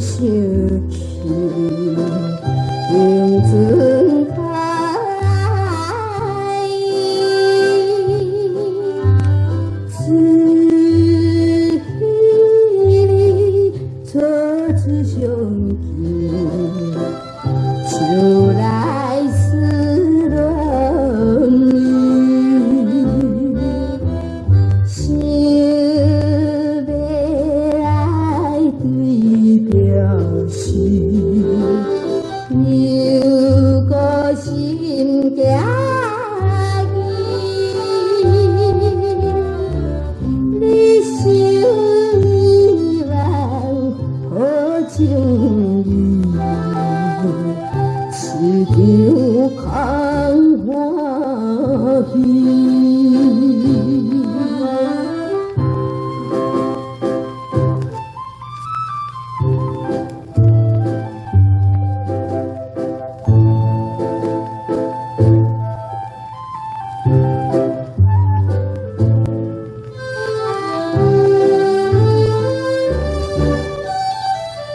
searching. 心有个心结，你生难忘好情意，是条空欢。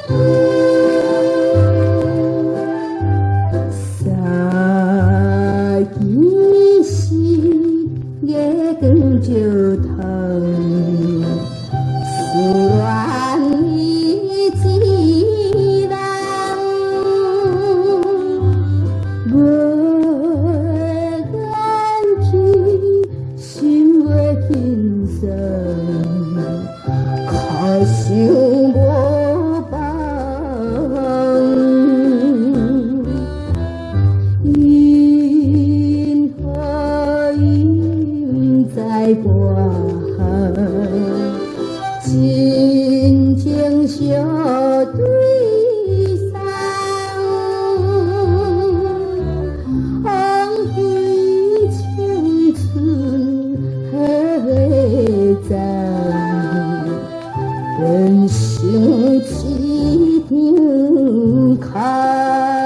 三更时，月光照透，思恋之人，不管天心未轻松，可愁。爱过恨，深情相对山。红颜青春还在，人生几经开。